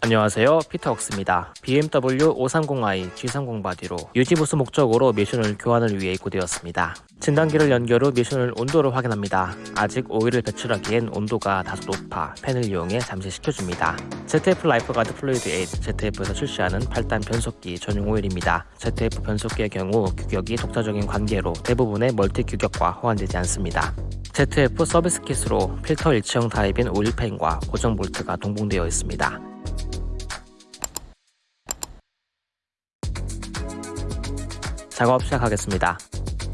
안녕하세요 피터웍스입니다. BMW 530i G30 바디로 유지보수 목적으로 미션 오일 교환을 위해 입고되었습니다. 진단기를 연결 후 미션 오일 온도를 확인합니다. 아직 오일을 배출하기엔 온도가 다소 높아 팬을 이용해 잠시 식혀줍니다. ZF Lifeguard Fluid 8 ZF에서 출시하는 8단 변속기 전용 오일입니다. ZF 변속기의 경우 규격이 독자적인 관계로 대부분의 멀티 규격과 호환되지 않습니다. ZF 서비스 kit으로 필터 일체형 타입인 오일팬과 고정 볼트가 동봉되어 있습니다. 작업 시작하겠습니다.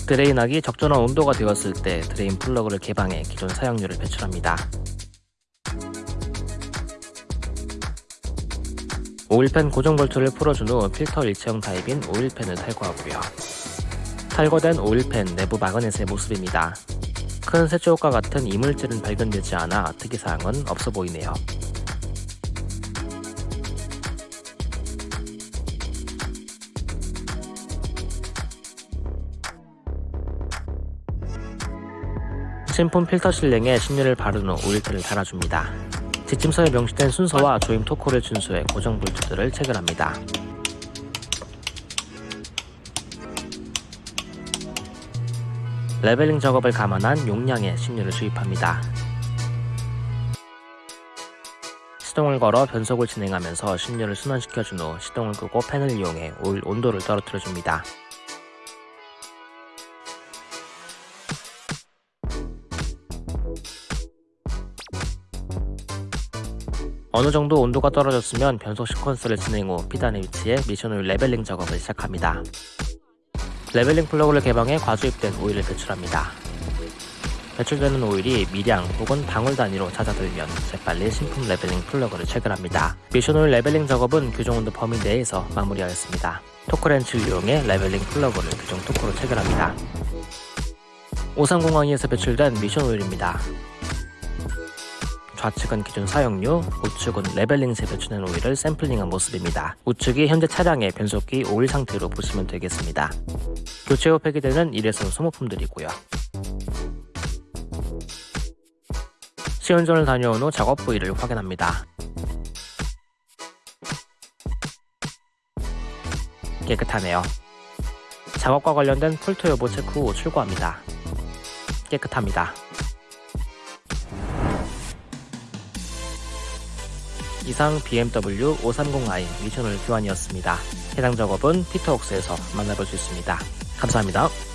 drain하기 적절한 온도가 되었을 때 drain 플러그를 개방해 기존 사용유를 배출합니다. 오일팬 고정 볼트를 풀어준 후 필터 일체형 타입인 오일팬을 탈거하고요. 탈거된 오일팬 내부 magnet의 모습입니다. 큰 쇳조각 같은 이물질은 발견되지 않아 특이사항은 없어 보이네요. 신품 필터 sealing에 신유를 바른 후 오일팬을 달아줍니다. 지침서에 명시된 순서와 조임 토크를 준수해 고정 볼트들을 체결합니다. leveling 작업을 감안한 용량의 신유를 주입합니다. 시동을 걸어 변속을 진행하면서 신유를 순환시켜준 후 시동을 끄고 팬을 이용해 오일 온도를 떨어뜨려줍니다. 어느 정도 온도가 떨어졌으면 변속 시퀀스를 진행 후 P단의 위치에 미션 오일 leveling 작업을 시작합니다. leveling 플러그를 개방해 과주입된 오일을 배출합니다. 배출되는 오일이 미량 혹은 방울 단위로 잦아들면 재빨리 신품 leveling 플러그를 체결합니다. 미션 오일 leveling 작업은 규정 온도 범위 내에서 마무리하였습니다. 토크렌치를 이용해 leveling 플러그를 규정 토크로 체결합니다. 530i에서 배출된 미션 오일입니다. 좌측은 기존 사용료, 우측은 레벨링세 배출된 오일을 샘플링한 모습입니다. 우측이 현재 차량의 변속기 오일 상태로 보시면 되겠습니다. 교체 후 폐기되는 일회성 소모품들이고요. 시운전을 다녀온 후 작업 부위를 확인합니다. 깨끗하네요. 작업과 관련된 폴트 여부 체크 후 출고합니다. 깨끗합니다. 이상 BMW 530i 미션을 교환이었습니다. 해당 작업은 피터웍스에서 만나볼 수 있습니다. 감사합니다.